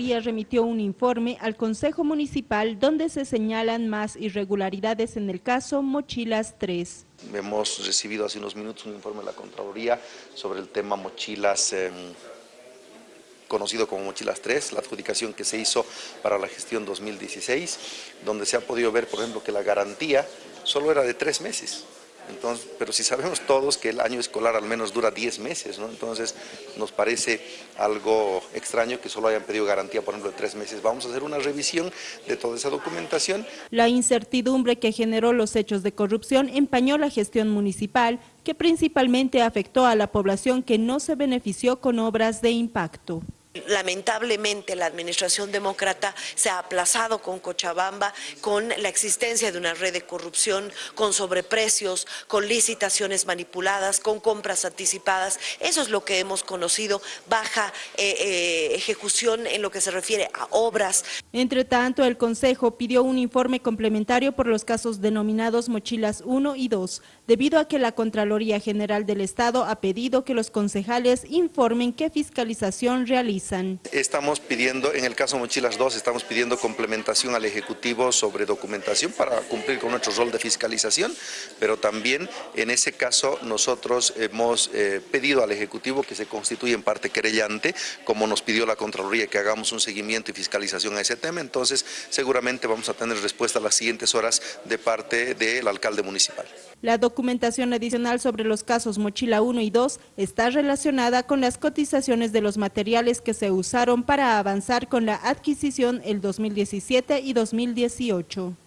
remitió un informe al Consejo Municipal donde se señalan más irregularidades en el caso Mochilas 3. Hemos recibido hace unos minutos un informe de la Contraloría sobre el tema Mochilas em, conocido como Mochilas 3, la adjudicación que se hizo para la gestión 2016, donde se ha podido ver, por ejemplo, que la garantía solo era de tres meses. Entonces, pero si sabemos todos que el año escolar al menos dura 10 meses, ¿no? entonces nos parece algo extraño que solo hayan pedido garantía, por ejemplo, de tres meses. Vamos a hacer una revisión de toda esa documentación. La incertidumbre que generó los hechos de corrupción empañó la gestión municipal, que principalmente afectó a la población que no se benefició con obras de impacto. Lamentablemente la administración demócrata se ha aplazado con Cochabamba, con la existencia de una red de corrupción, con sobreprecios, con licitaciones manipuladas, con compras anticipadas. Eso es lo que hemos conocido, baja eh, eh, ejecución en lo que se refiere a obras. Entre tanto, el Consejo pidió un informe complementario por los casos denominados Mochilas 1 y 2, debido a que la Contraloría General del Estado ha pedido que los concejales informen qué fiscalización realizan Estamos pidiendo, en el caso Mochilas 2, estamos pidiendo complementación al Ejecutivo sobre documentación para cumplir con nuestro rol de fiscalización, pero también en ese caso nosotros hemos eh, pedido al Ejecutivo que se constituya en parte querellante, como nos pidió la Contraloría que hagamos un seguimiento y fiscalización a ese tema, entonces seguramente vamos a tener respuesta a las siguientes horas de parte del alcalde municipal. La documentación adicional sobre los casos Mochila 1 y 2 está relacionada con las cotizaciones de los materiales se usaron para avanzar con la adquisición el 2017 y 2018.